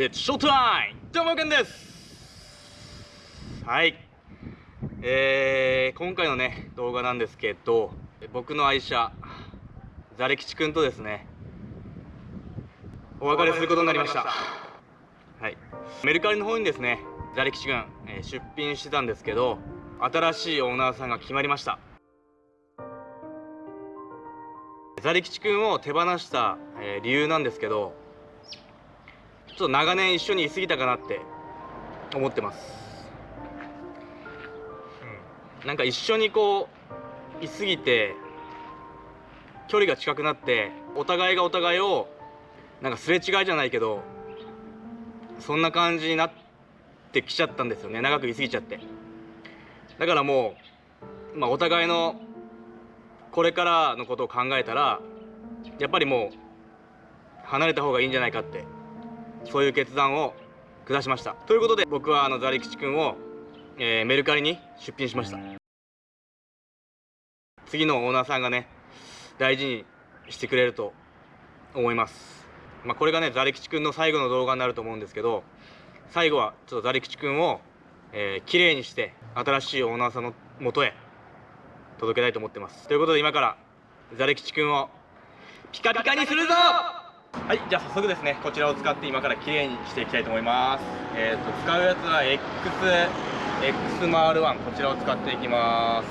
It's showtime! どうもけんです!はい。えー、今回のね動画なんですけど僕の愛車ザレ吉くんとですねお別れすることになりました。はい。メルカリの方にですねザレ吉くん、えー、出品してたんですけど新しいオーナーさんが決まりました。ザリ吉くんを手放した、えー、理由なんですけどちょっと長年一緒にいすぎたかなって思ってます、うん、なんか一緒にこういすぎて距離が近くなってお互いがお互いをなんかすれ違いじゃないけどそんな感じになってきちゃったんですよね。長くいすぎちゃって。だからもう、まあ、お互いのこれからのことを考えたらやっぱりもう離れた方がいいんじゃないかってそういう決断を下しました。ということで僕はあのザリ吉くんを、えー、メルカリに出品しました。次のオーナーさんがね大事にしてくれると思います。まあ、これがねザリ吉くんの最後の動画になると思うんですけど最後はちょっとザリ吉くんを、えー、綺麗にして新しいオーナーさんのもとへ届けたいと思ってます。ということで今からザレ吉くんをピカピカにするぞ！はいじゃあ早速ですねこちらを使って今から綺麗にしていきたいと思います。えっ、ー、と使うやつは XXMR1 こちらを使っていきます。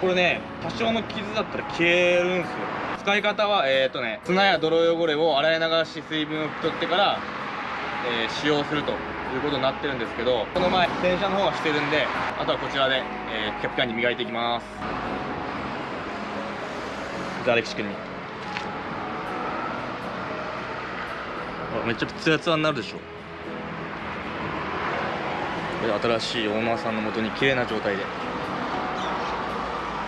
これね多少の傷だったら消えるんですよ。使い方はえっ、ー、とね砂や泥汚れを洗い流し水分を拭き取ってから、えー、使用するということになってるんですけどこの前洗車の方はしてるんであとはこちらで、えー、ピカピカに磨いていきます。ザレキシ君に。めっちゃツヤツヤになるでしょ。これ新しいオーナーさんのもとに綺麗な状態で。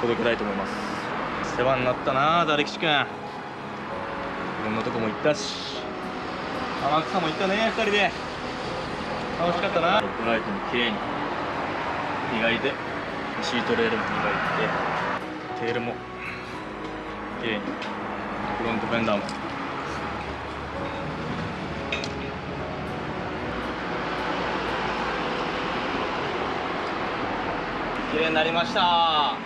届けたいと思います。世話になったなザレキシ君。いろんなとこも行ったし。天草も行ったね2人で。楽しかったな。ロックライトも綺麗に。磨いて。シートレールも磨いて。テールも綺麗に。フロントフェンダーも。綺麗になりました。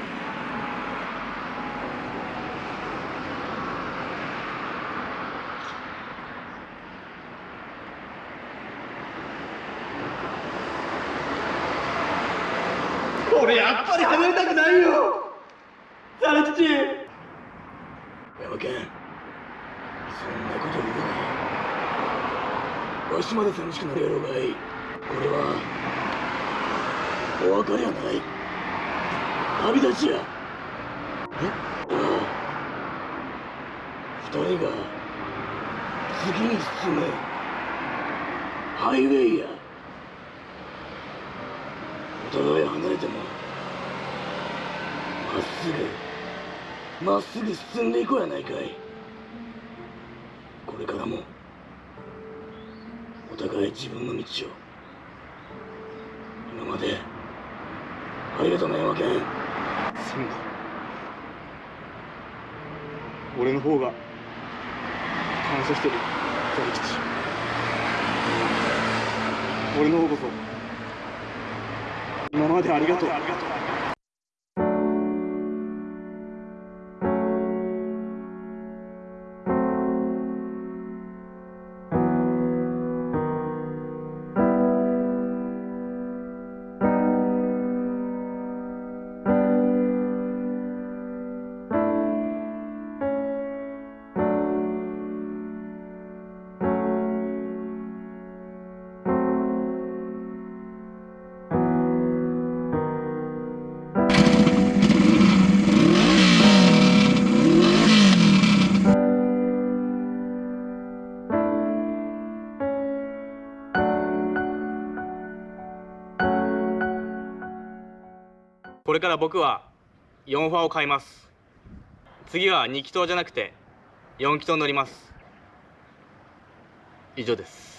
俺やっぱり離れたくないよ。山健そんなこと言うなわしまで寂しくなるやろうがいこれはお別れやない旅立ちや。え？二人が次に進め。ハイウェイや。お互い離れてもまっすぐまっすぐ進んでいこうやないかい。これからもお互い自分の道を。今までありがとうな山健そうだ。俺の方が感謝してる。大吉。俺の方こそ今までありがとう。これから僕は4ファを買います。次は2気筒じゃなくて4気筒乗ります。以上です。